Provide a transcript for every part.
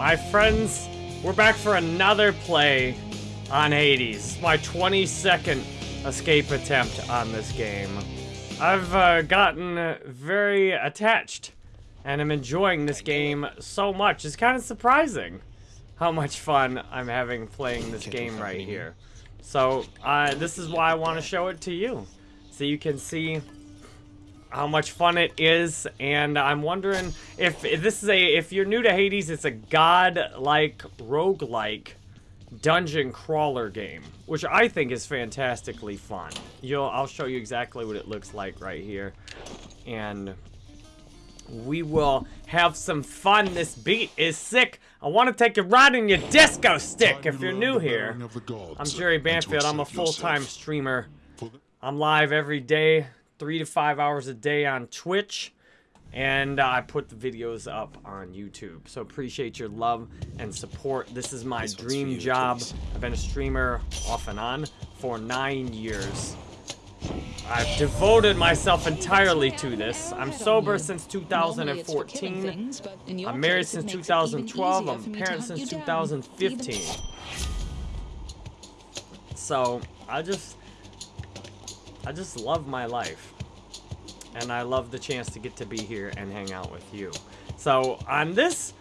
My friends, we're back for another play on Hades. My 22nd escape attempt on this game. I've uh, gotten very attached and I'm enjoying this game so much. It's kind of surprising how much fun I'm having playing this game right here. So, uh, this is why I want to show it to you. So you can see how much fun it is, and I'm wondering if, if this is a, if you're new to Hades, it's a god-like, rogue-like dungeon crawler game, which I think is fantastically fun. You'll, I'll show you exactly what it looks like right here, and we will have some fun. This beat is sick. I want to take a ride in your disco stick if you're new here. I'm Jerry Banfield. I'm a full-time streamer. I'm live every day, three to five hours a day on Twitch. And uh, I put the videos up on YouTube. So appreciate your love and support. This is my dream job. I've been a streamer off and on for nine years. I've devoted myself entirely to this. I'm sober since 2014. I'm married since 2012. I'm a parent since 2015. So, I just... I just love my life. And I love the chance to get to be here and hang out with you. So, on this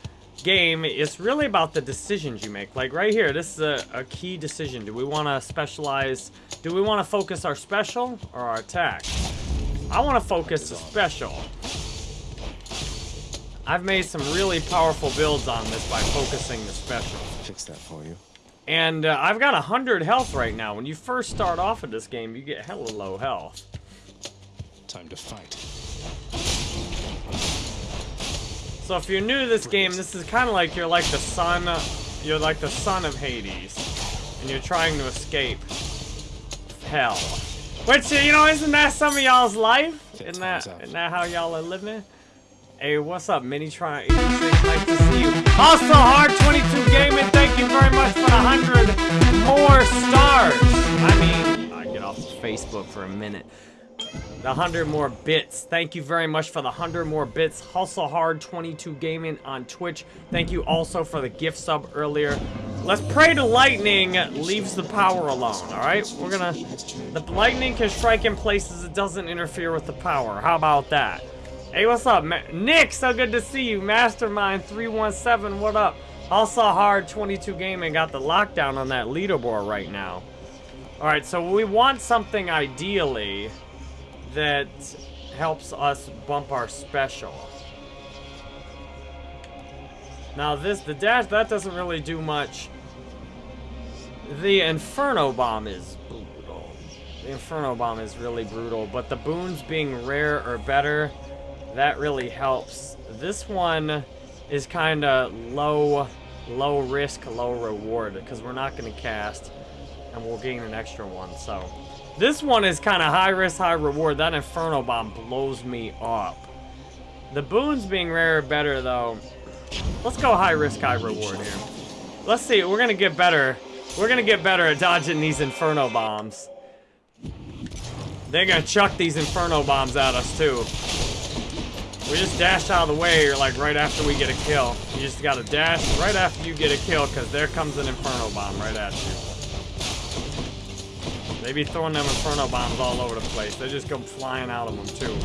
game, it's really about the decisions you make. Like right here, this is a, a key decision. Do we want to specialize? Do we want to focus our special or our attack? I want to focus the special. I've made some really powerful builds on this by focusing the special. Fix that for you. And uh, I've got 100 health right now. When you first start off in this game, you get hella low health. Time to fight. So if you're new to this game, this is kind of like you're like the son, you're like the son of Hades, and you're trying to escape hell. Which, you know, isn't that some of y'all's life? Isn't that, isn't that how y'all are living? Hey, what's up, Mini Try Nice to see you. Also, Hard22 Gaming, thank you very much for the 100 more stars. I mean, I get off Facebook for a minute. The 100 more bits. Thank you very much for the 100 more bits. Hustle Hard 22 Gaming on Twitch. Thank you also for the gift sub earlier. Let's pray to lightning leaves the power alone, alright? We're gonna... The lightning can strike in places it doesn't interfere with the power. How about that? Hey, what's up, Ma Nick? So good to see you. Mastermind 317, what up? Also Hard 22 Gaming got the lockdown on that leaderboard right now. Alright, so we want something ideally that helps us bump our special. Now this, the dash, that doesn't really do much. The Inferno Bomb is brutal. The Inferno Bomb is really brutal, but the boons being rare or better, that really helps. This one is kind of low, low risk, low reward, because we're not going to cast, and we'll gain an extra one, so... This one is kind of high risk, high reward. That Inferno Bomb blows me up. The boons being rare better, though. Let's go high risk, high reward here. Let's see. We're going to get better. We're going to get better at dodging these Inferno Bombs. They're going to chuck these Inferno Bombs at us, too. We just dash out of the way, like, right after we get a kill. You just got to dash right after you get a kill, because there comes an Inferno Bomb right at you. They be throwing them Inferno Bombs all over the place. They just come flying out of them, too.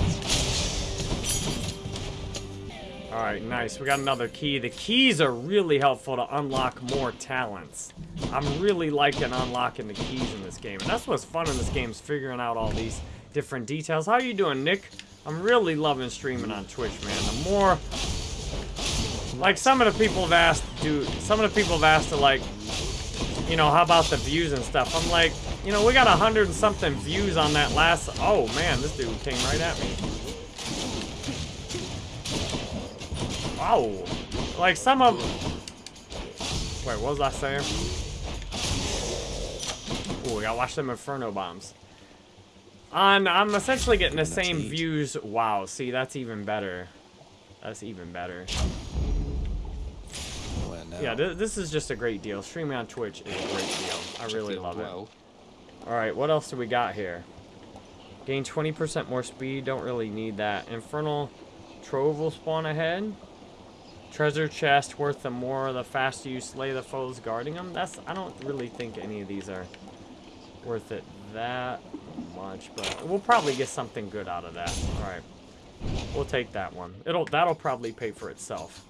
Alright, nice. We got another key. The keys are really helpful to unlock more talents. I'm really liking unlocking the keys in this game. And that's what's fun in this game is figuring out all these different details. How are you doing, Nick? I'm really loving streaming on Twitch, man. The more... Like, some of the people have asked, dude, some of the people have asked to, like, you know, how about the views and stuff? I'm like, you know, we got a hundred and something views on that last... Oh, man, this dude came right at me. Wow. Like, some of... Wait, what was I saying? Oh, we gotta watch them Inferno Bombs. On, I'm essentially getting the same views. Wow, see, that's even better. That's even better. Yeah, th this is just a great deal. Streaming on Twitch is a great deal. I really love it. Alright, what else do we got here? Gain 20% more speed. Don't really need that. Infernal Trove will spawn ahead. Treasure chest worth the more the faster you slay the foes guarding them. That's I don't really think any of these are worth it that much, but we'll probably get something good out of that. All right, we'll take that one. It'll that'll probably pay for itself.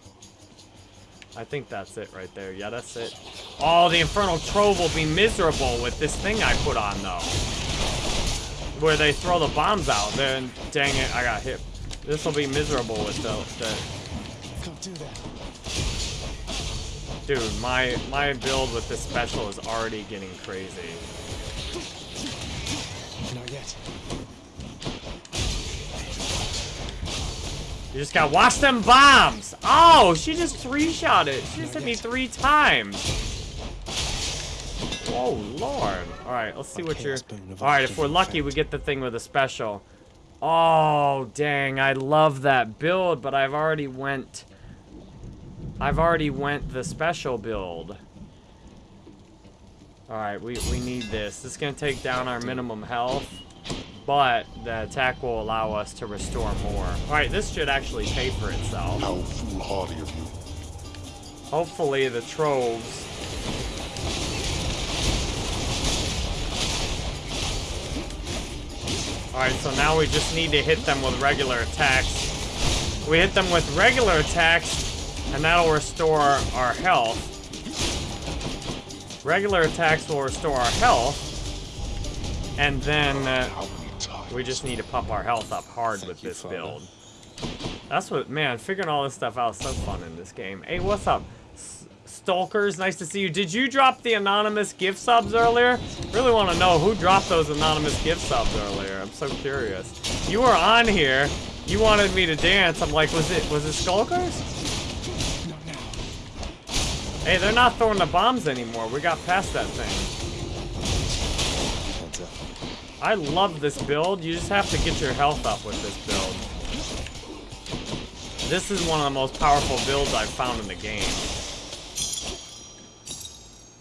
I think that's it right there. Yeah, that's it. Oh, the Infernal Trove will be miserable with this thing I put on, though. Where they throw the bombs out. Then, dang it, I got hit. This will be miserable with the, the... Don't do that. Dude, my, my build with this special is already getting crazy. Yet. You just gotta watch them bombs! Oh, she just three-shot it. She just hit me three times. Oh, Lord. Alright, let's see what you're... Alright, if we're lucky, we get the thing with a special. Oh, dang. I love that build, but I've already went... I've already went the special build. Alright, we, we need this. This is gonna take down our minimum health but the attack will allow us to restore more. Alright, this should actually pay for itself. How foolhardy of you. Hopefully the troves. Alright, so now we just need to hit them with regular attacks. We hit them with regular attacks, and that'll restore our health. Regular attacks will restore our health, and then uh, How many times? we just need to pump our health up hard with this build. That's what, man, figuring all this stuff out is so fun in this game. Hey, what's up? S Stalkers, nice to see you. Did you drop the anonymous gift subs earlier? Really want to know who dropped those anonymous gift subs earlier. I'm so curious. You were on here. You wanted me to dance. I'm like, was it was it Stalkers? Hey, they're not throwing the bombs anymore. We got past that thing. I love this build. You just have to get your health up with this build. This is one of the most powerful builds I've found in the game.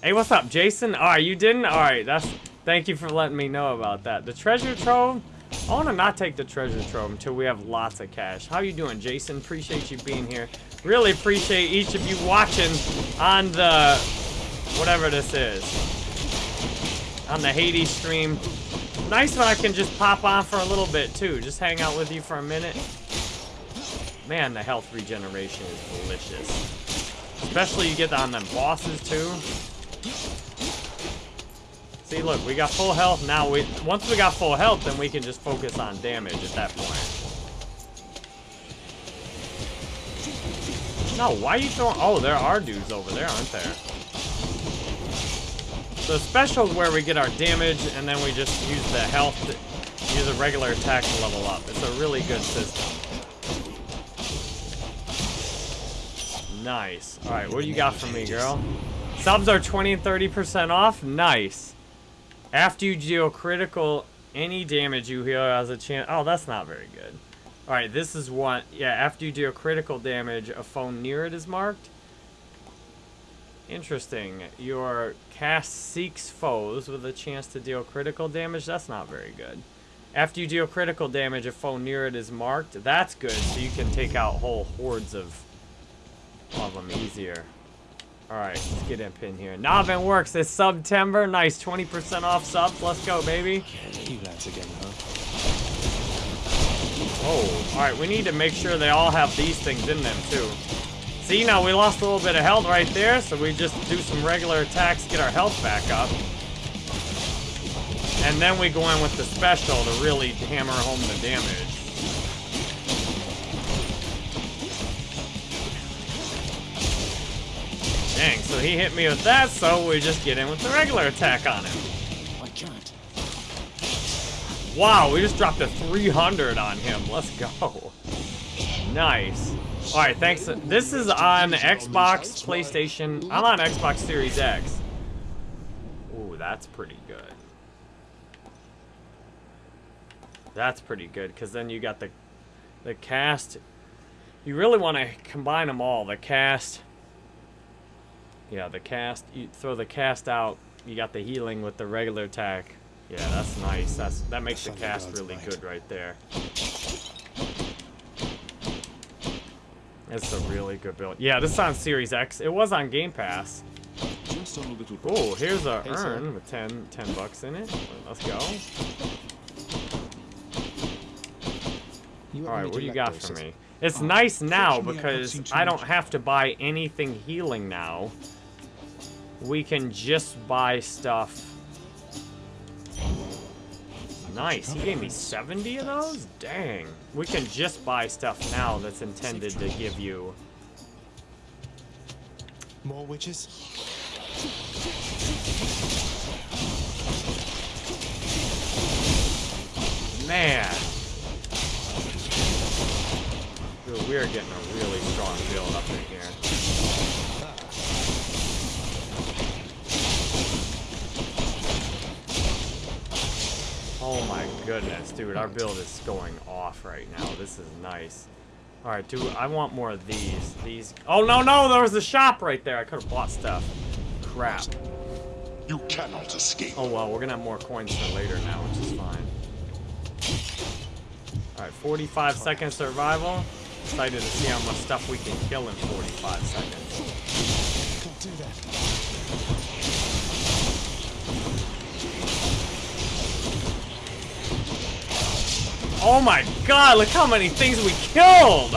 Hey, what's up, Jason? Alright, you didn't? Alright, that's... Thank you for letting me know about that. The treasure trove? I want to not take the treasure trove until we have lots of cash. How you doing, Jason? Appreciate you being here. Really appreciate each of you watching on the... Whatever this is. On the Hades stream. Nice when I can just pop on for a little bit, too. Just hang out with you for a minute. Man, the health regeneration is delicious. Especially you get on them bosses, too. See, look, we got full health. Now, we once we got full health, then we can just focus on damage at that point. No, why are you throwing... Oh, there are dudes over there, aren't there? So special is where we get our damage, and then we just use the health, to, use a regular attack to level up. It's a really good system. Nice. All right, what do you got for me, girl? Subs are 20 and 30% off? Nice. After you deal critical, any damage you heal has a chance... Oh, that's not very good. Alright, this is one... Yeah, after you deal critical damage, a phone near it is marked. Interesting. Your cast seeks foes with a chance to deal critical damage. That's not very good. After you deal critical damage, a foe near it is marked. That's good, so you can take out whole hordes of, of them easier. Alright, let's get up in here. Novin works. It's September. Nice. 20% off subs. Let's go, baby. You lads again, huh? Oh, alright. We need to make sure they all have these things in them, too. See, now we lost a little bit of health right there, so we just do some regular attacks, get our health back up. And then we go in with the special to really hammer home the damage. Dang, so he hit me with that, so we just get in with the regular attack on him. I can't. Wow, we just dropped a 300 on him. Let's go. Nice. All right, thanks. This is on Xbox, PlayStation. I'm on Xbox Series X. Ooh, that's pretty good. That's pretty good, because then you got the, the cast. You really want to combine them all. The cast. Yeah, the cast. You throw the cast out. You got the healing with the regular attack. Yeah, that's nice. That's that makes the cast really good right there. It's a really good build. Yeah, this is on Series X. It was on Game Pass. Just on a little Oh, here's a urn with 10, 10 bucks in it. Let's go. All right, what do you got for me? It's nice now fortunately, I've not because I don't have to buy anything healing now. We can just buy stuff. Nice. He gave me 70 of those? Dang. We can just buy stuff now that's intended to give you. More witches? Man. Dude, we are getting a really strong build up in here. Oh my goodness, dude, our build is going off right now. This is nice. Alright, dude, I want more of these. These. Oh, no, no, there was a shop right there. I could have bought stuff. Crap. You cannot escape. Oh well, we're gonna have more coins for later now, which is fine. Alright, 45 second survival. Excited to see how much stuff we can kill in 45 seconds. Can't do that. Oh my god, look how many things we killed!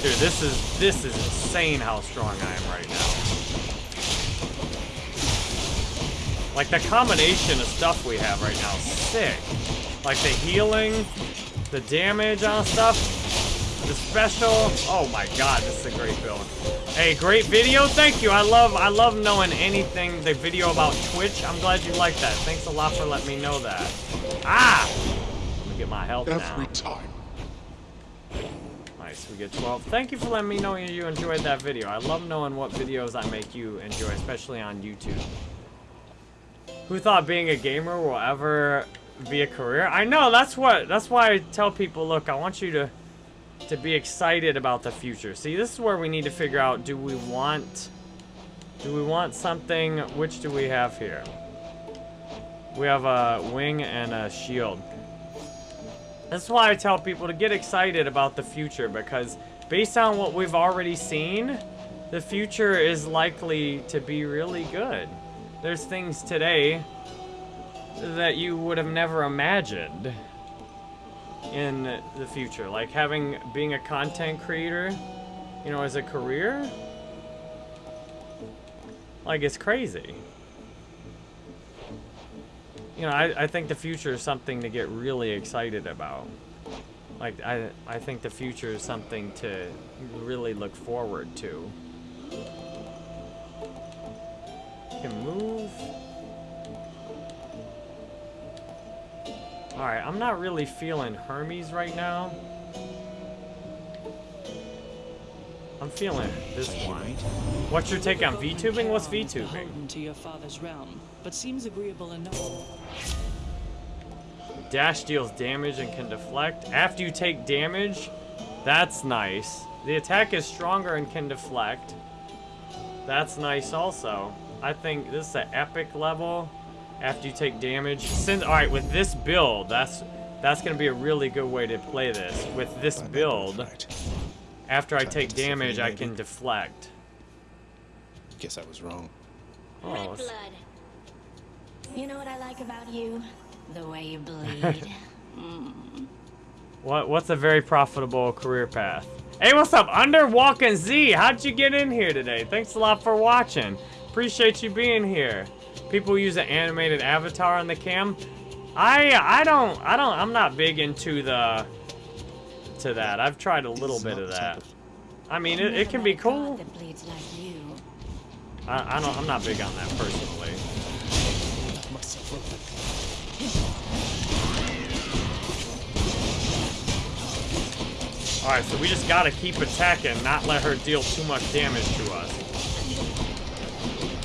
Dude, this is this is insane how strong I am right now. Like the combination of stuff we have right now is sick. Like the healing, the damage on stuff, the special. Oh my god, this is a great build. Hey, great video. Thank you. I love I love knowing anything the video about Twitch. I'm glad you like that. Thanks a lot for letting me know that. Ah! Let me get my health Every now. time. Nice, we get 12. Thank you for letting me know you enjoyed that video. I love knowing what videos I make you enjoy, especially on YouTube. Who thought being a gamer will ever be a career? I know, that's what that's why I tell people, look, I want you to to be excited about the future. See, this is where we need to figure out do we want do we want something which do we have here? We have a wing and a shield. That's why I tell people to get excited about the future because based on what we've already seen, the future is likely to be really good. There's things today that you would have never imagined in the future, like having being a content creator, you know, as a career. Like it's crazy. You know, I, I think the future is something to get really excited about. Like, I, I think the future is something to really look forward to. Can move. Alright, I'm not really feeling Hermes right now. I'm feeling this one. What's your take on VTubing? What's VTubing? Beholden to your father's realm, but seems agreeable enough. Dash deals damage and can deflect. After you take damage, that's nice. The attack is stronger and can deflect. That's nice also. I think this is an epic level after you take damage. Since all right, with this build, that's that's gonna be a really good way to play this. With this build, after I take damage, I can deflect. Guess I was wrong. Oh, Red blood. You know what I like about you? The way you bleed. Mm. What what's a very profitable career path? Hey, what's up, Underwalking Z? How'd you get in here today? Thanks a lot for watching. Appreciate you being here. People use an animated avatar on the cam. I I don't I don't I'm not big into the to that. I've tried a little bit of that. I mean, it, it can be Never met a cool. god That bleeds like you. I, I don't I'm not big on that personally. Alright, so we just gotta keep attacking, not let her deal too much damage to us.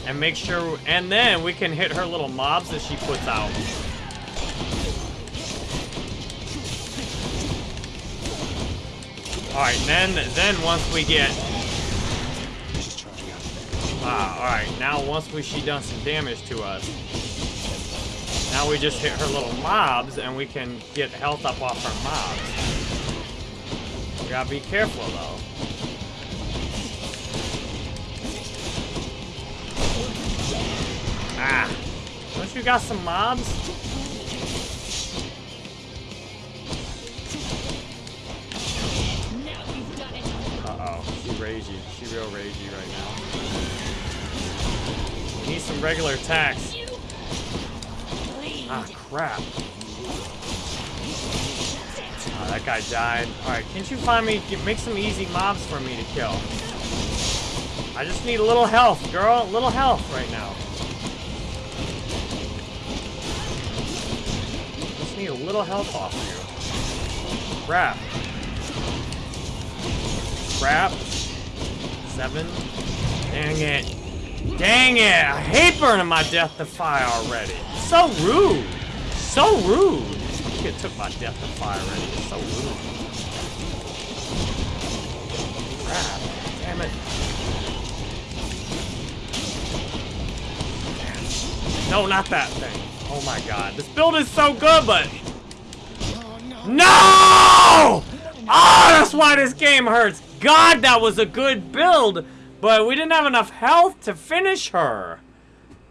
And make sure, and then we can hit her little mobs that she puts out. Alright, then, then once we get, ah, alright, now once we, she done some damage to us, now we just hit her little mobs and we can get health up off her mobs. We gotta be careful though. Ah. Don't you got some mobs? Now you've done it. Uh-oh. She ragey. She real ragey right now. Need some regular attacks. Ah, crap. Oh, that guy died. Alright, can't you find me, make some easy mobs for me to kill? I just need a little health, girl. A little health right now. Need a little health off you. Crap. Crap. Seven. Dang it. Dang it! I hate burning my Death Defiance already. So rude. So rude. Kid took my Death Defiance already. It's so rude. Crap. Damn it. No, not that thing. Oh my god. This build is so good, but... No! Oh, that's why this game hurts. God, that was a good build, but we didn't have enough health to finish her.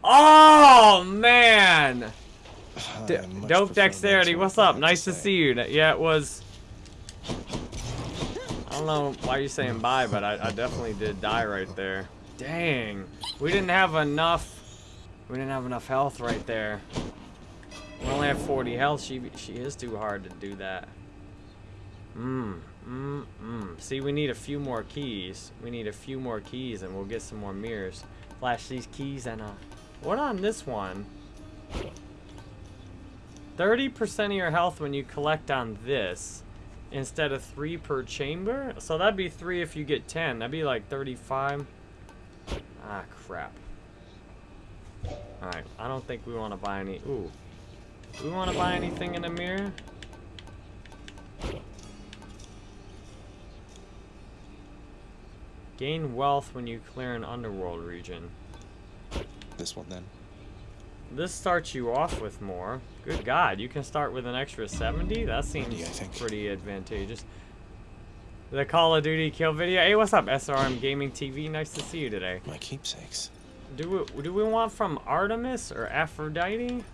Oh, man. D Dope Dexterity, what's up? Nice to say. see you. Yeah, it was... I don't know why you're saying bye, but I, I definitely did die right there. Dang. We didn't have enough... We didn't have enough health right there. We only have 40 health. She she is too hard to do that. Mmm. Mmm. Mmm. See, we need a few more keys. We need a few more keys, and we'll get some more mirrors. Flash these keys and uh. What on this one? 30% of your health when you collect on this instead of 3 per chamber. So that'd be 3 if you get 10. That'd be like 35. Ah, crap. Alright, I don't think we want to buy any. Ooh. Do we want to buy anything in the mirror? Gain wealth when you clear an underworld region. This one then. This starts you off with more. Good God, you can start with an extra 70? That seems Yeah, I think. pretty advantageous. The Call of Duty kill video. Hey, what's up, SRM Gaming TV? Nice to see you today. My keepsakes. Do we, do we want from Artemis or Aphrodite?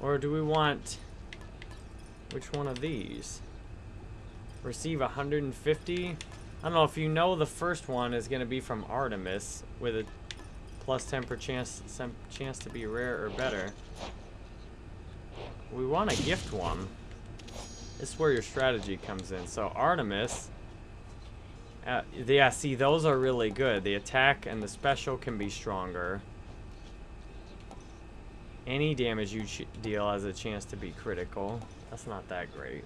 Or do we want... Which one of these? Receive 150? I don't know if you know the first one is going to be from Artemis with a plus 10 per chance, chance to be rare or better. We want a gift one. This is where your strategy comes in. So Artemis... Uh, yeah, see, those are really good. The attack and the special can be stronger. Any damage you ch deal has a chance to be critical. That's not that great.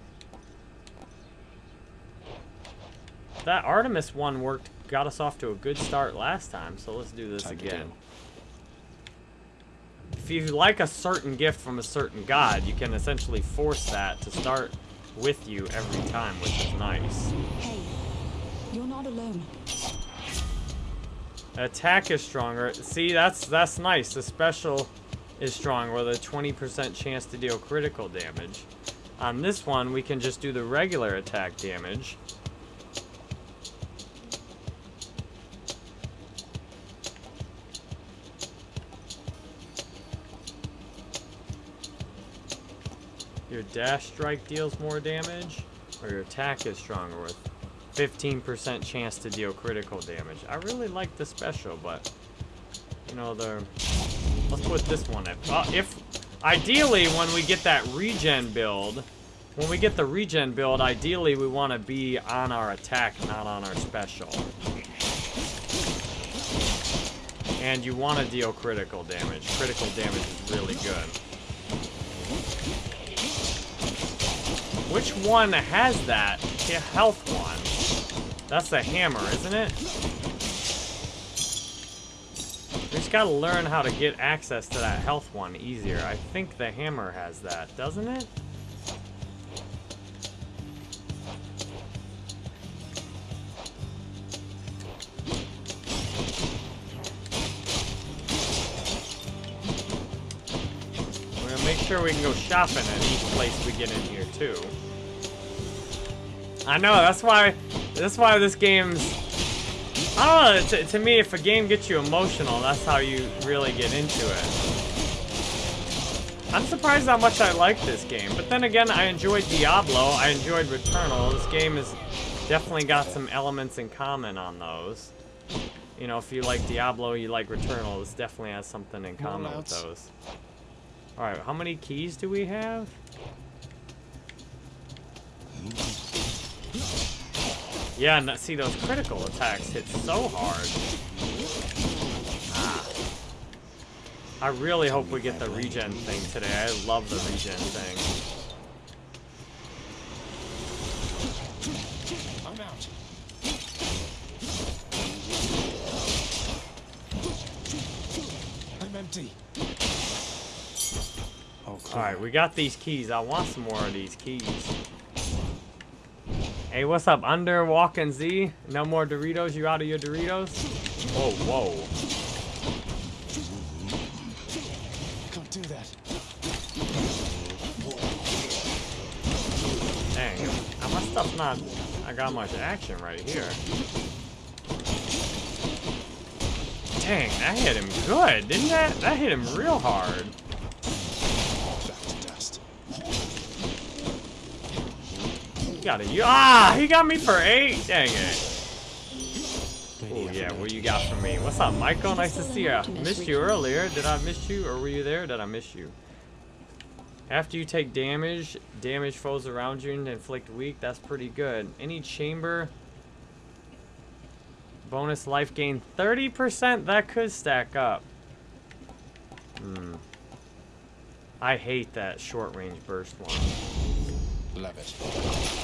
That Artemis one worked, got us off to a good start last time, so let's do this Time again. do. If you like a certain gift from a certain god, you can essentially force that to start with you every time, which is nice. Hey, you're not alone. Attack is stronger. See, that's that's nice. The special is strong with a 20% chance to deal critical damage. On this one, we can just do the regular attack damage. Your dash strike deals more damage, or your attack is stronger with 15% chance to deal critical damage. I really like the special, but you know the. Let's put this one in. Uh, if ideally, when we get that regen build, when we get the regen build, ideally we want to be on our attack, not on our special. And you want to deal critical damage. Critical damage is really good. Which one has that? The health one. That's the hammer, isn't it? We just gotta learn how to get access to that health one easier. I think the hammer has that, doesn't it? We're gonna make sure we can go shopping at each place we get in here too. I know, that's why That's why this game's... I don't know, to, to me, if a game gets you emotional, that's how you really get into it. I'm surprised how much I like this game. But then again, I enjoyed Diablo, I enjoyed Returnal. This game has definitely got some elements in common on those. You know, if you like Diablo, you like Returnal, this definitely has something in common with those. Alright, how many keys do we have? Yeah, and see those critical attacks hit so hard. Ah. I really hope we get the regen thing today. I love the regen thing. I'm out. I'm empty. Oh, cool. Alright, we got these keys. I want some more of these keys. Hey, what's up, Under Walking Z? No more Doritos? You out of your Doritos? Oh, whoa, whoa. Can't do that. Dang, my stuff's not... I got much action right here. Dang, that hit him good, didn't that? That hit him real hard. Back to dust. He got a... you- Ah! He got me for eight! Dang it. Oh yeah, what you got for me? What's up, Michael? Nice to see ya. Missed you earlier. Did I miss you, or were you there? Did I miss you? After you take damage, damage foes around you and inflict weak. That's pretty good. Any chamber bonus life gain 30%. That could stack up. Hmm. I hate that short range burst one. Love it.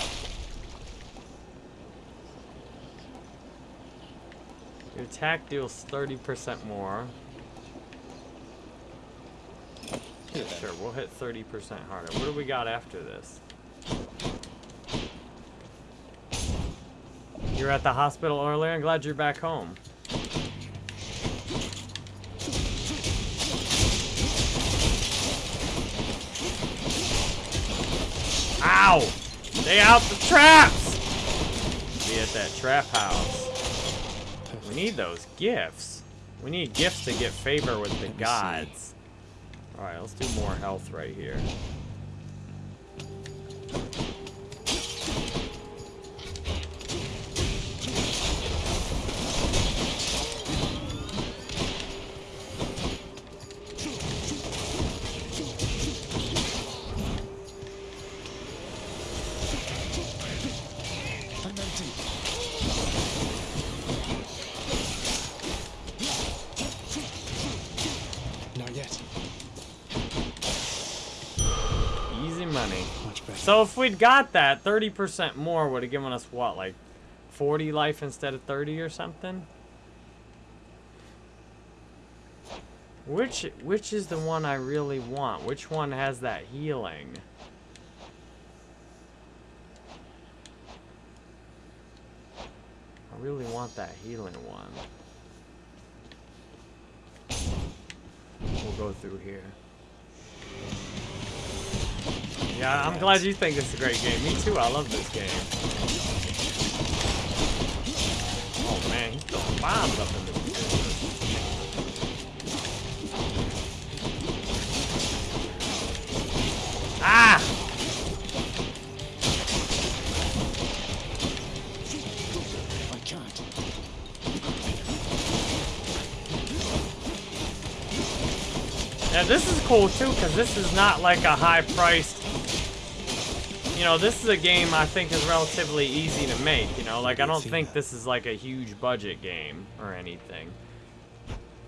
Your attack deals 30% more. Then. Sure, we'll hit 30% harder. What do we got after this? You're at the hospital earlier. I'm glad you're back home. Ow! Stay out the traps! Be at that trap house. We need those gifts. We need gifts to get favor with the gods. Alright, let's do more health right here. We'd got that, 30% more would have given us what, like 40 life instead of 30 or something? Which which is the one I really want? Which one has that healing? I really want that healing one. We'll go through here. Yeah, I'm glad you think it's a great game. Me too, I love this game. Oh man, he's throwing bombs up in this bitch. Ah! I can't. Yeah, this is cool too, because this is not like a high-priced... You know, this is a game I think is relatively easy to make, you know? Like, I don't think this is like a huge budget game or anything.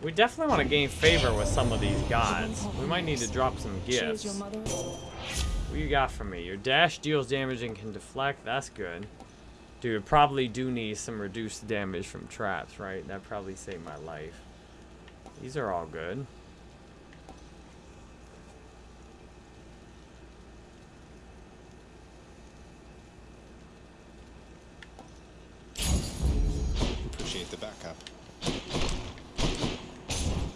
We definitely want to gain favor with some of these gods. We might need to drop some She is your gifts. What you got for me? Your dash deals damage and can deflect. That's good. Dude, probably do need some reduced damage from traps, right? That probably saved my life. These are all good. Appreciate the backup.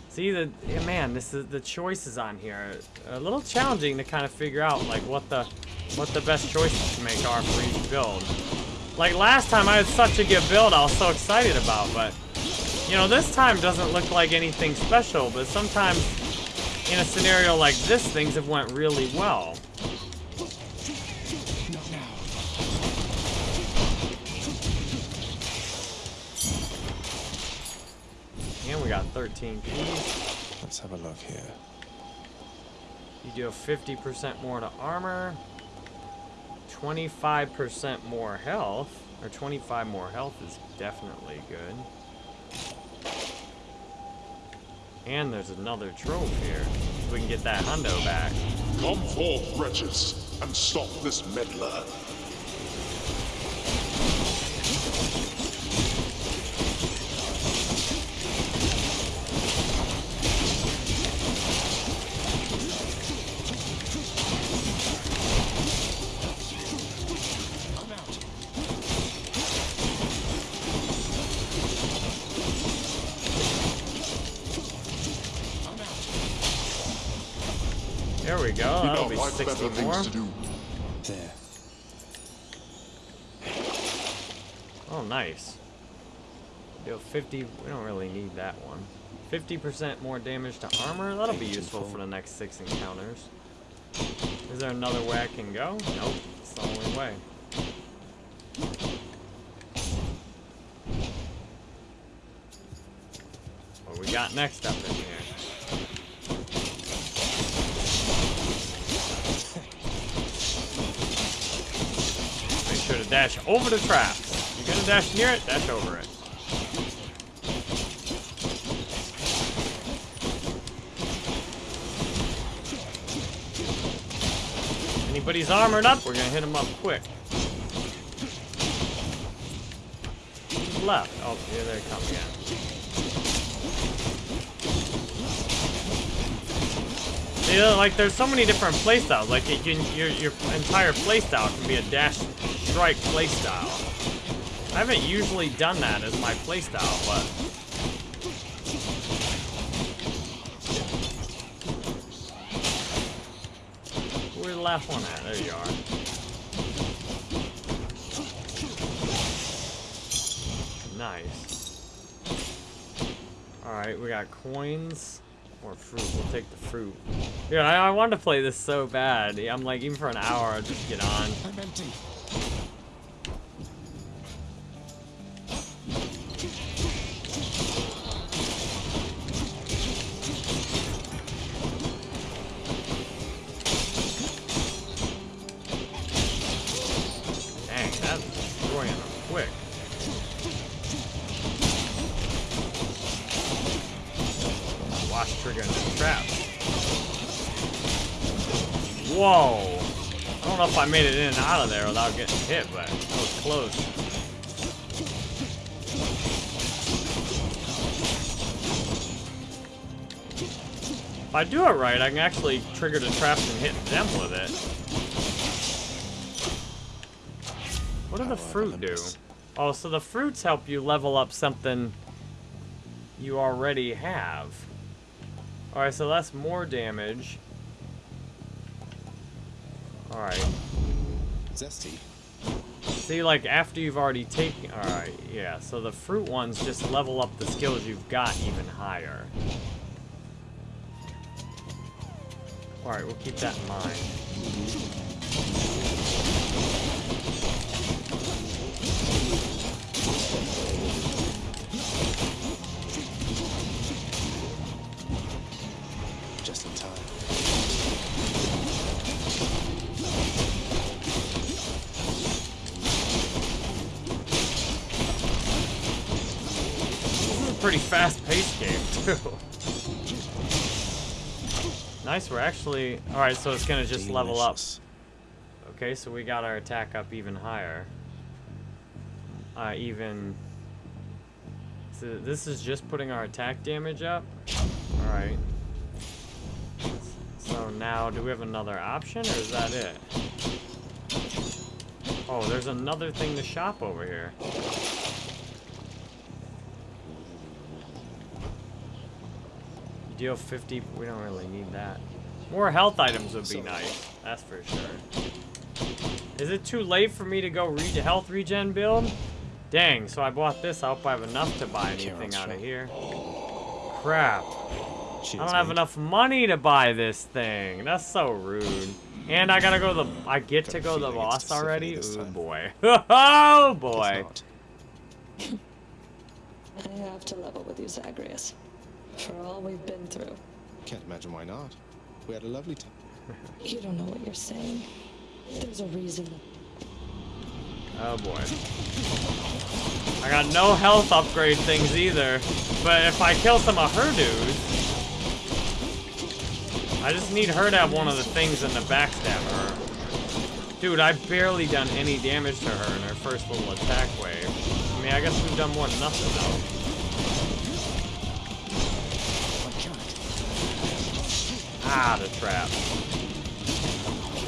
See the man, this is the choices on here a little challenging to kind of figure out like what the what the best choices to make are for each build. Like last time I had such a good build I was so excited about, but you know, this time doesn't look like anything special, but sometimes in a scenario like this, things have went really well. Got 13 keys. Let's have a look here. You do 50% more to armor, 25% more health, or 25 more health is definitely good. And there's another trove here. So we can get that hundo back. Come forth, wretches, and stop this meddler. 60 more. things to do. There. Oh, nice. Deal 50. We don't really need that one. 50% more damage to armor. That'll be useful for the next six encounters. Is there another way I can go? Nope. It's the only way. What we got next up in here? Make sure to dash over the trap. You're gonna dash near it, dash over it. Anybody's armored up, we're gonna hit them up quick. Left? Oh, here they come again. See, like, there's so many different playstyles. Like, can, your, your entire playstyle can be a dash strike playstyle. I haven't usually done that as my playstyle, but... Where's the last one at? There you are. Nice. Alright, we got coins or fruit. We'll take the fruit. Yeah, I, I wanted to play this so bad. I'm like, even for an hour, I'll just get on. I'm empty. Made it in and out of there without getting hit, but that was close. If I do it right, I can actually trigger the traps and hit them with it. What do the fruit do? Oh, so the fruits help you level up something you already have. Alright, so that's more damage. Alright. Zesty. See, like, after you've already taken... Alright, yeah. So the fruit ones just level up the skills you've got even higher. Alright, we'll keep that in mind. Nice, we're actually... Alright, so it's gonna just level up. Okay, so we got our attack up even higher. Uh, even... So this is just putting our attack damage up? Alright. So now, do we have another option, or is that it? Oh, there's another thing to shop over here. You deal 50, we don't really need that. More health items would be nice, that's for sure. Is it too late for me to go re health regen build? Dang, so I bought this. I hope I have enough to buy anything out of here. Crap. I don't have enough money to buy this thing. That's so rude. And I gotta go to the... I get to go to the boss already? Ooh, boy. oh, boy. I have to level with you, Zagreus. For all we've been through. Can't imagine why not. We had a lovely time. You don't know what you're saying. There's a reason. Oh, boy. I got no health upgrade things either. But if I kill some of her dudes... I just need her to have one of the things in the backstab her. Dude, I've barely done any damage to her in her first little attack wave. I mean, I guess we've done more than nothing, though. Ah, the trap.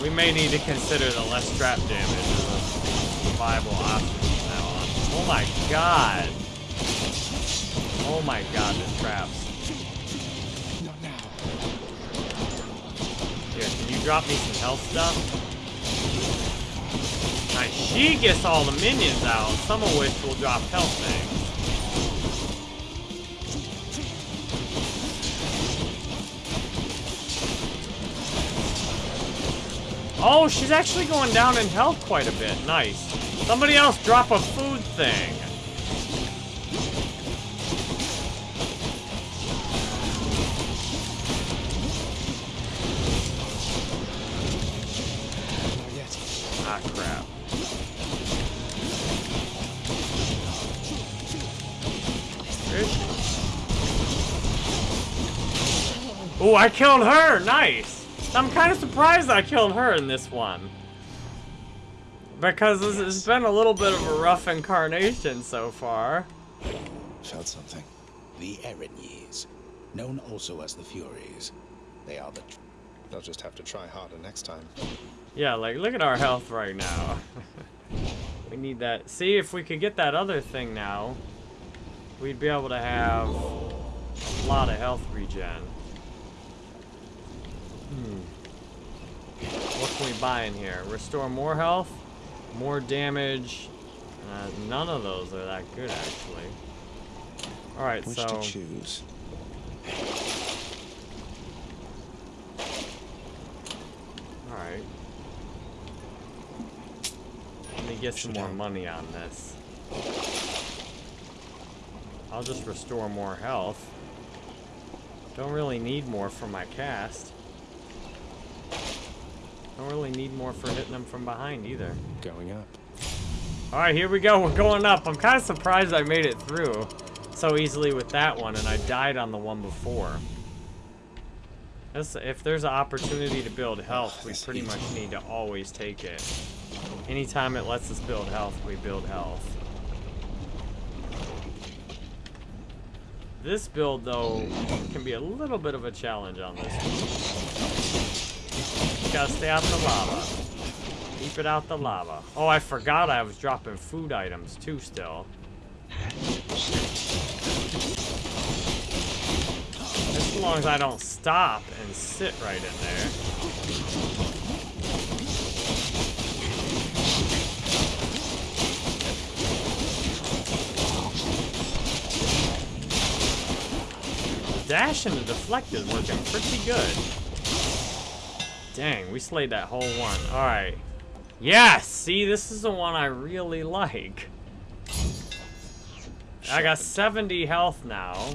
We may need to consider the less trap damage as a viable option from now on. Oh my god! Oh my god, the traps. Here, can you drop me some health stuff? Nice. She gets all the minions out, some of which will drop health things. Oh, she's actually going down in health quite a bit. Nice. Somebody else drop a food thing. Ah, crap. Oh, I killed her! Nice! I'm kind of surprised I killed her in this one. Because this has been a little bit of a rough incarnation so far. Felt something. The Erinyes, known also as the Furies. They are the tr- They'll just have to try harder next time. Yeah, like, look at our health right now. we need that. See, if we could get that other thing now, we'd be able to have a lot of health regen. Hmm. What can we buy in here? Restore more health, more damage. Uh, none of those are that good, actually. Alright, Which so... to choose? Alright. Let me get some more money on this. I'll just restore more health. Don't really need more for my cast. Don't really need more for hitting them from behind either. Going up. Alright, here we go. We're going up. I'm kind of surprised I made it through so easily with that one, and I died on the one before. If there's an opportunity to build health, we pretty much need to always take it. Anytime it lets us build health, we build health. This build, though, can be a little bit of a challenge on this one. Gotta stay out the lava. Keep it out the lava. Oh, I forgot I was dropping food items, too, still. As long as I don't stop and sit right in there. Dash and the deflect is working pretty good. Dang, we slayed that whole one. Alright. Yes! See, this is the one I really like. I got 70 health now.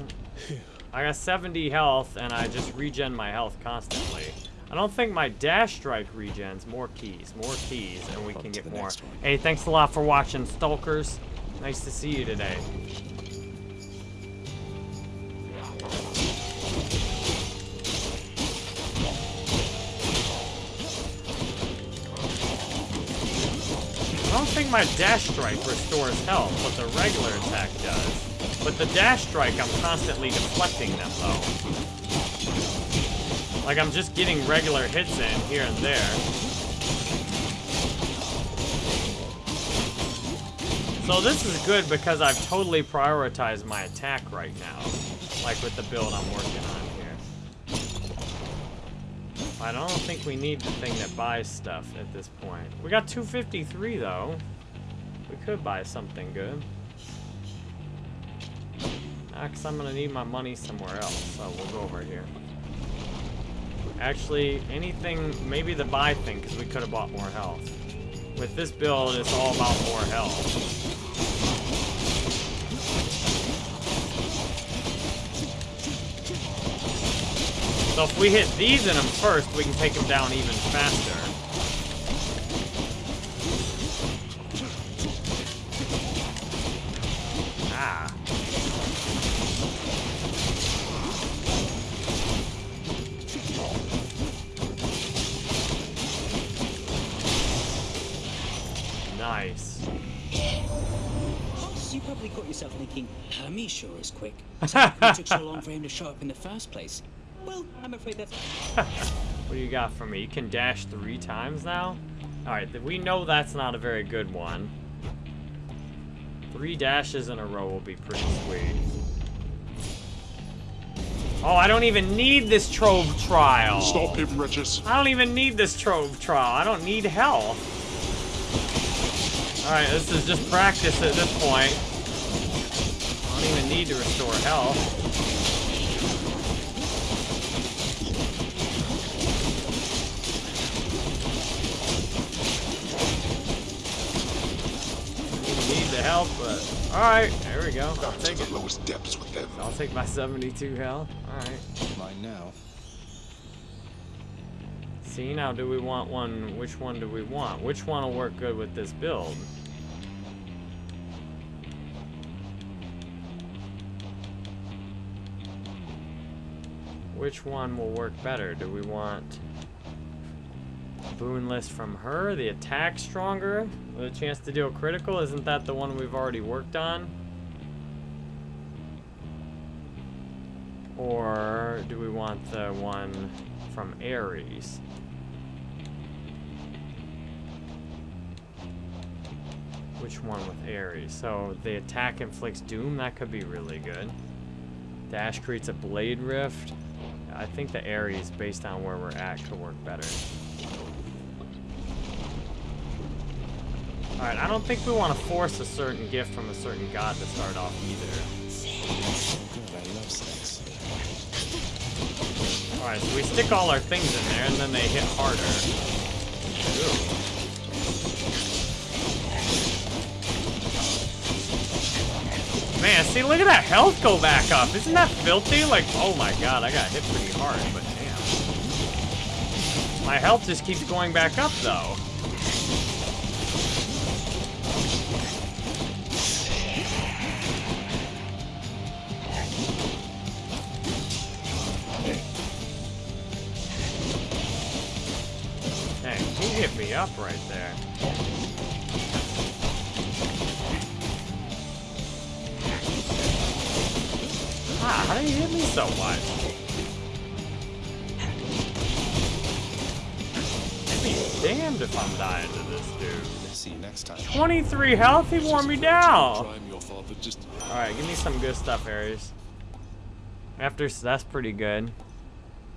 I got 70 health, and I just regen my health constantly. I don't think my dash strike regens. More keys, more keys, and we can get more. Hey, thanks a lot for watching, Stalkers. Nice to see you today. My dash strike restores health, but the regular attack does. But the dash strike, I'm constantly deflecting them, though. Like, I'm just getting regular hits in here and there. So this is good because I've totally prioritized my attack right now. Like with the build I'm working on here. I don't think we need the thing that buys stuff at this point. We got 253 though. Could buy something good. Ah, because I'm gonna need my money somewhere else, so we'll go over here. Actually, anything, maybe the buy thing, because we could have bought more health. With this build, it's all about more health. So if we hit these in them first, we can take them down even faster. Thinking, Hermes sure is quick. So it took so long for him to show up in the first place? Well, I'm afraid that's... What do you got for me? You can dash three times now? Alright, we know that's not a very good one. Three dashes in a row will be pretty sweet. Oh, I don't even need this trove trial. Stop him, Regis. I don't even need this trove trial. I don't need health. Alright, this is just practice at this point. I don't even need to restore health. Need the help, but alright, there we go. I'll To take it. the lowest depths with them. I'll take my 72 health. Alright. Mine now. See, now do we want one? Which one do we want? Which one will work good with this build? Which one will work better? Do we want boon list from her? The attack stronger? With a chance to deal critical? Isn't that the one we've already worked on? Or do we want the one from Ares? Which one with Ares? So the attack inflicts doom, that could be really good. Dash creates a blade rift. I think the Ares, based on where we're at, could work better. Alright, I don't think we want to force a certain gift from a certain god to start off either. Alright, so we stick all our things in there and then they hit harder. Ooh. Man, see, look at that health go back up. Isn't that filthy? Like, oh my god, I got hit pretty hard, but damn. My health just keeps going back up, though. Dang, he hit me up right there. How did he hit me so much? I'd be damned if I'm dying to this dude. See you next time. 23 health, he wore me down. Crime your father just Alright, give me some good stuff, Ares. After, s- that's pretty good.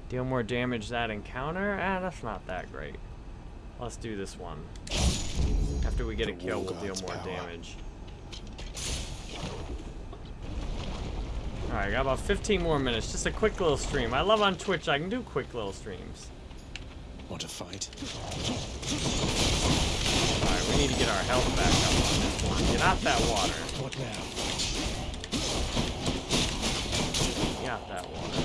Deal more damage that encounter? Ah, that's not that great. Let's do this one. After we get a kill, we'll deal more power. damage. Alright, got about 15 more minutes. Just a quick little stream. I love on Twitch, I can do quick little streams. Want to fight? Alright, we need to get our health back up on this one. Get out that water. What now? Get out that water.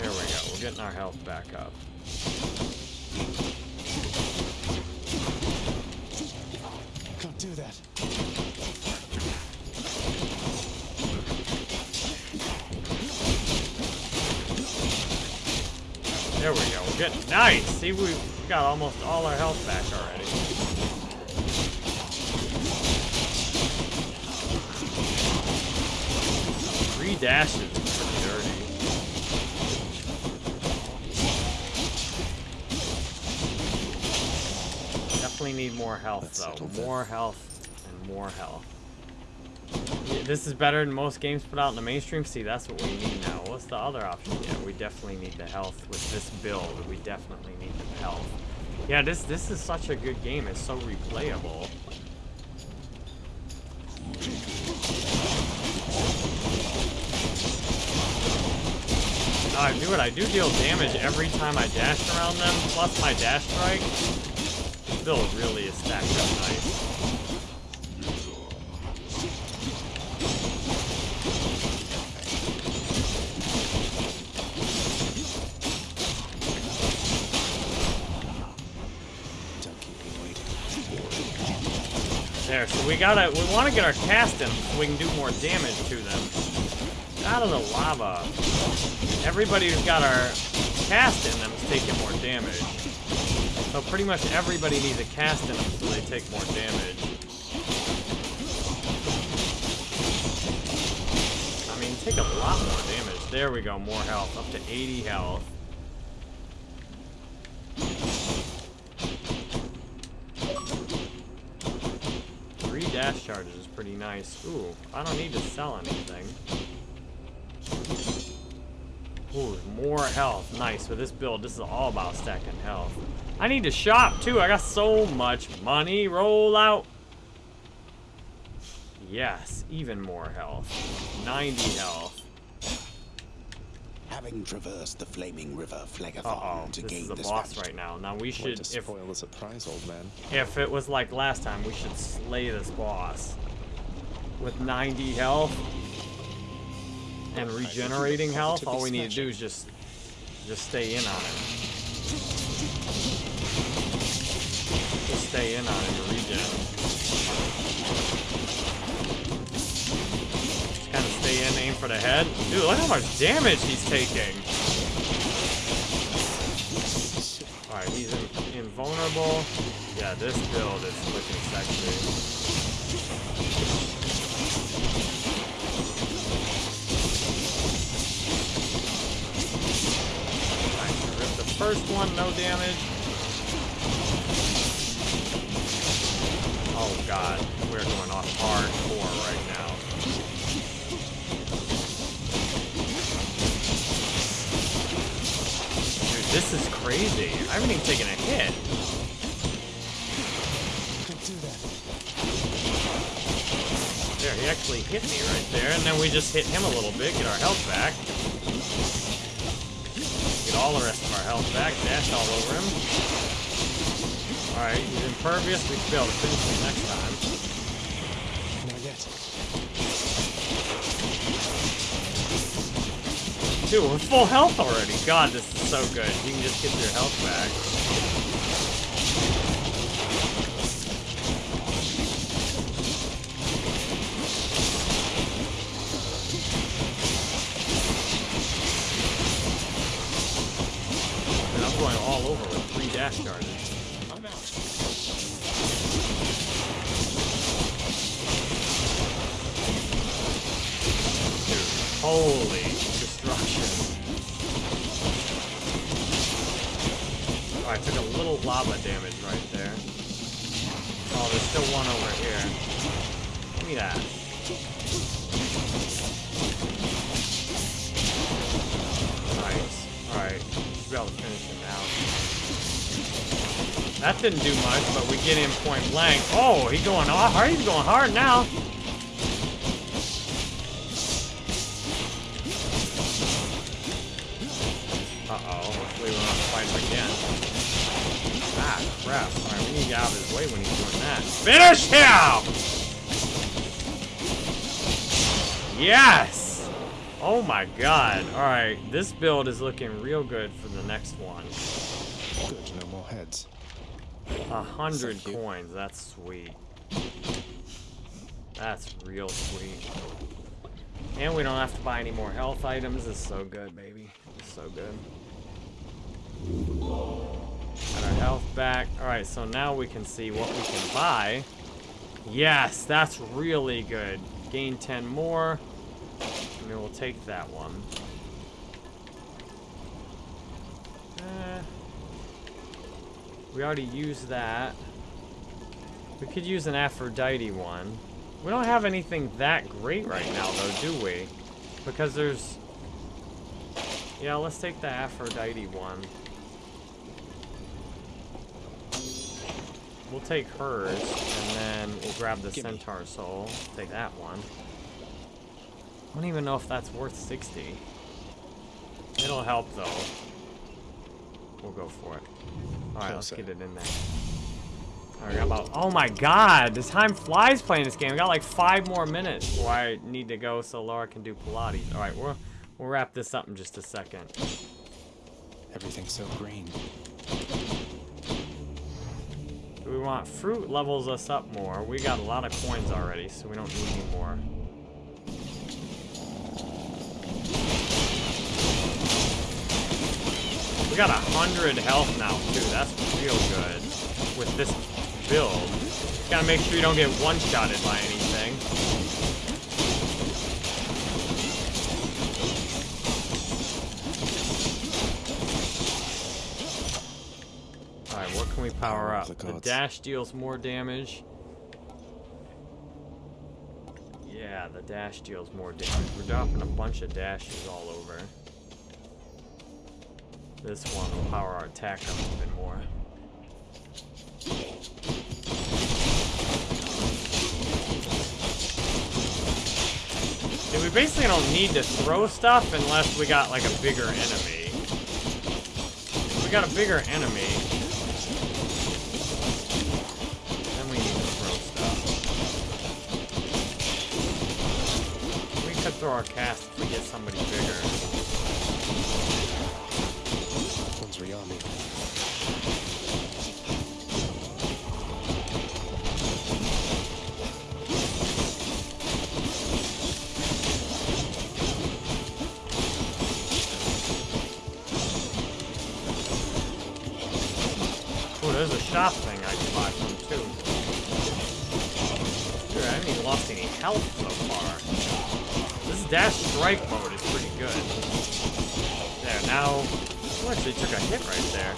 There we go. We're getting our health back up. That. There we go. We're getting nice. See, we got almost all our health back already. Three dashes need more health Let's though. More health and more health. This is better than most games put out in the mainstream. See, that's what we need now. What's the other option? Yeah, we definitely need the health with this build. We definitely need the health. Yeah, this this is such a good game. It's so replayable. Oh, I do it. I do deal damage every time I dash around them. Plus my dash strike. Still really stacked up nice. There, so we gotta, we wanna get our cast in so we can do more damage to them. Out of the lava. Everybody who's got our cast in them is taking more damage. So pretty much everybody needs a cast in them so they take more damage. I mean, take a lot more damage. There we go, more health. Up to 80 health. Three dash charges is pretty nice. Ooh, I don't need to sell anything. Ooh, more health. Nice. With this build, this is all about stacking health. I need to shop, too. I got so much money. Roll out. Yes, even more health. 90 health. Having traversed the flaming river Phlegethon Uh-oh, to this gain is the this boss right now. Now we should, to if, spoil the surprise, old man. if it was like last time, we should slay this boss. With 90 health and regenerating health, all we need to do is just, just stay in on it. Just stay in on it and regen. Just kind of stay in, aim for the head. Dude, look how much damage he's taking. Alright, he's in, invulnerable. Yeah, this build is looking sexy. First one, no damage. Oh god, we're going off hardcore right now. Dude, this is crazy. I haven't even taken a hit. Don't do that. There, he actually hit me right there, and then we just hit him a little bit, get our health back. Get all the rest health back, dash all over him. Alright, he's impervious, we should be able to finish him next time. Not yet. Dude, we're full health already. God, this is so good. You can just get your health back. And I'm going all over with three dash charges. I'm out. Holy destruction. Oh, I took a little lava damage right there. Oh, there's still one over here. Give me that. That didn't do much, but we get in point blank. Oh, he's going hard. He's going hard now. Uh-oh, hopefully we don't have to fight him again. Ah, crap. Alright, we need to get out of his way when he's doing that. Finish him! Yes! Oh my god. Alright, this build is looking real good for the next one. Good, no more heads. A hundred you. coins, that's sweet. That's real sweet. And we don't have to buy any more health items. It's so good, baby. It's so good. Got our health back. Alright, so now we can see what we can buy. Yes, that's really good. Gain 10 more. And then we'll take that one. Eh. We already used that. We could use an Aphrodite one. We don't have anything that great right now, though, do we? Because there's... Yeah, let's take the Aphrodite one. We'll take hers, and then we'll grab the Gimme. Centaur Soul. Take that one. I don't even know if that's worth 60. It'll help, though. We'll go for it. Alright, let's get it in there. Alright, got about... Oh my god! The time flies playing this game. We got like five more minutes before I need to go so Laura can do Pilates. Alright, we'll, we'll wrap this up in just a second. Everything's so green. Do we want fruit levels us up more? We got a lot of coins already, so we don't need any more. We got a hundred health now too. That's real good with this build. Gotta make sure you don't get one-shotted by anything. Alright, what can we power up? the The dash deals more damage. Yeah, the dash deals more damage. We're dropping a bunch of dashes all over. This one will power our attack up even more. Yeah, we basically don't need to throw stuff unless we got like a bigger enemy. If we got a bigger enemy, then we need to throw stuff. We could throw our cast if we get somebody bigger. One's Riyami. Oh, there's a shop thing I can buy from too. Dude, I haven't even lost any health so far. This dash strike mode is pretty good. There, now... Oh, actually took a hit right there.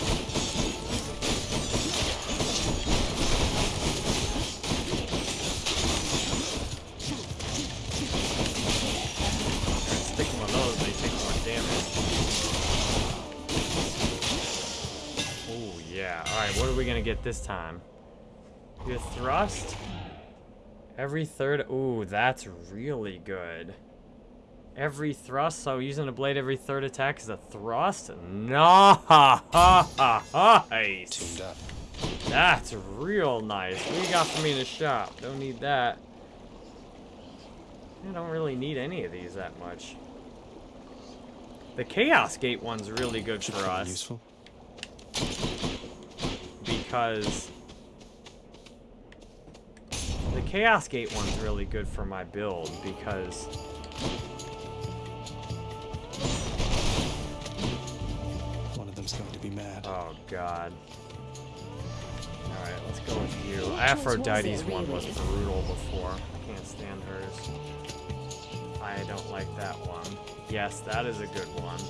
Oh, yeah. Alright, what are we gonna get this time? Your thrust? Every third. Ooh, that's really good. Every thrust, so using a blade every third attack is a thrust? Nice! That's real nice. What you got for me in the shop? Don't need that. I don't really need any of these that much. The Chaos Gate one's really good for us useful. because the Chaos Gate one's really good for my build because oh god. Alright, let's go with you. Aphrodite's one was brutal before. I can't stand hers. I don't like that one. Yes, that is a good one.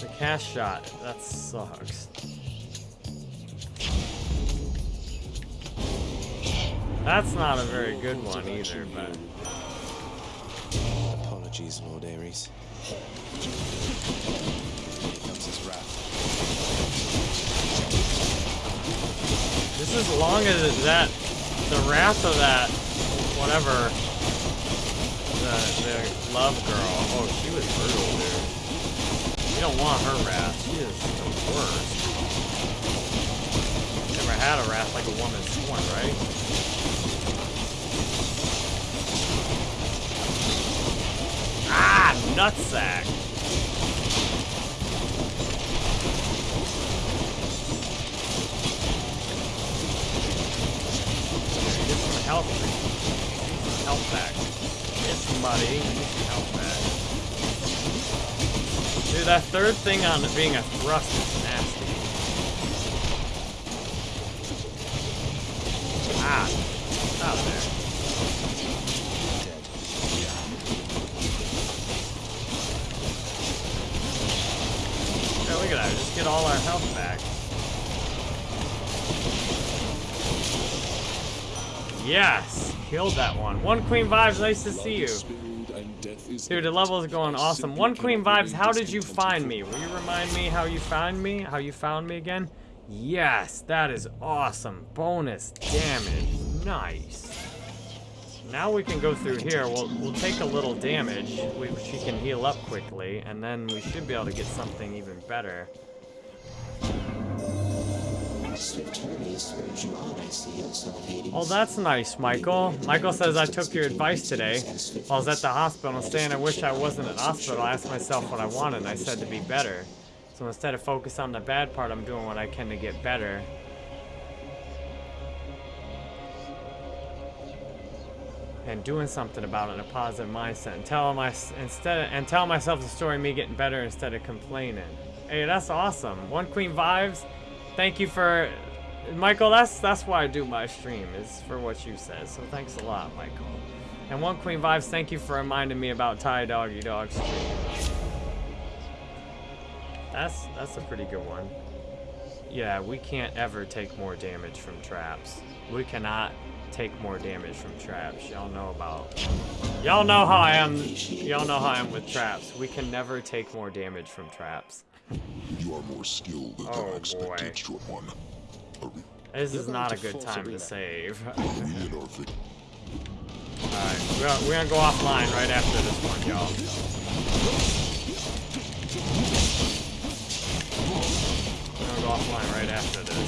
The cast shot, that sucks. That's not a very good one either, but Apologies, Lord Ares. Here comes his wrath. Just as long as that, the wrath of that, whatever, the, the love girl, oh, she was brutal, dude. You don't want her wrath. She is the worst. Never had a wrath like a woman's sworn, right? Ah, nutsack. Get some health. Get some health back. Get somebody. Get some health back. Dude, that third thing on being a thrust is nasty. Ah. Out of there. Yeah, look at that. Just get all our health back. Yes, killed that one. One Queen Vibes, nice to see you. Dude, the level is going awesome. One Queen Vibes, how did you find me? Will you remind me how you found me? How you found me again? Yes, that is awesome. Bonus damage. Nice. Now we can go through here. We'll, we'll take a little damage, which she can heal up quickly, and then we should be able to get something even better. Oh, that's nice, Michael. Michael says, I took your advice today. While I was at the hospital saying I wish I wasn't at the hospital, I asked myself what I wanted, and I said to be better. So instead of focus on the bad part, I'm doing what I can to get better. And doing something about it in a positive mindset, and tell my instead and tell myself the story of me getting better instead of complaining. Hey, that's awesome. One Queen vibes. Thank you for Michael, that's that's why I do my stream, is for what you said. So thanks a lot, Michael. And One Queen Vibes, thank you for reminding me about Thai Doggy Dog stream. That's that's a pretty good one. Yeah, we can't ever take more damage from traps. We cannot take more damage from traps. Y'all know about Y'all know how I am y'all know how I am with traps. We can never take more damage from traps. You are more skilled than Oh, I expected, boy. short one. This is not a good time to save. We hit our victim. Alright, we're, we're gonna go offline right after this one, y'all. We're gonna go offline right after this.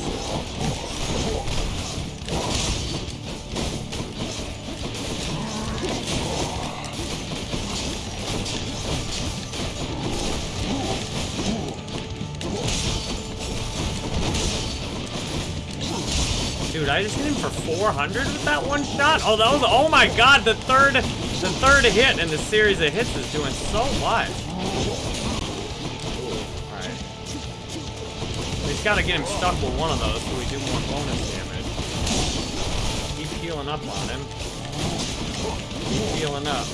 Dude, I just hit him for 400 with that one shot? Oh, that was, oh my god, the third, the third hit in the series of hits is doing so much. Alright. We just gotta get him stuck with one of those so we do more bonus damage. Keep healing up on him. Keep healing up.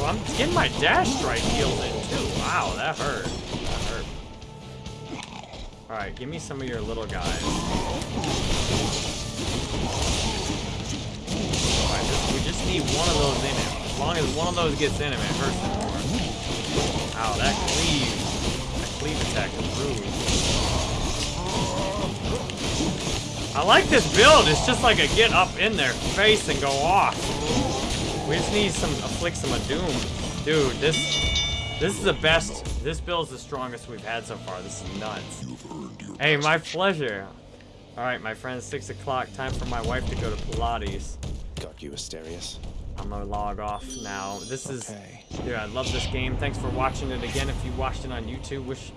Well, I'm getting my dash strike healed in too. Wow. That hurt. Alright, give me some of your little guys. Just, we just need one of those in him. As long as one of those gets in him, it hurts him more. Ow, that cleave. That cleave attack rude. I like this build. It's just like a get up in their face and go off. We just need some afflict some of doom. Dude, this this is the best. This build's the strongest we've had so far. This is nuts. Hey, my pleasure. All right, my friends, six o'clock. Time for my wife to go to Pilates. Got you, Asterius. I'm gonna log off now. This is, Okay. dude, I love this game. Thanks for watching it again. If you watched it on YouTube, wish,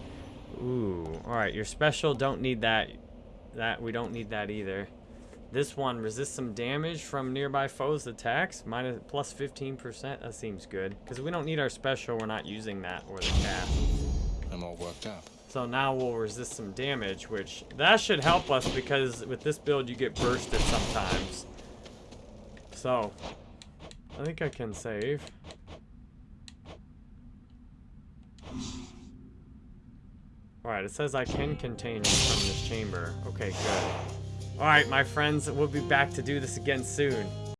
ooh, all right, you're special. Don't need that. That we don't need that either. This one resists some damage from nearby foes' attacks, minus plus 15%. That seems good because we don't need our special. We're not using that or the cast. I'm all worked up. So now we'll resist some damage, which that should help us because with this build you get bursted sometimes. So, I think I can save. Alright, it says I can contain from this chamber. Okay, good. Alright, my friends, we'll be back to do this again soon.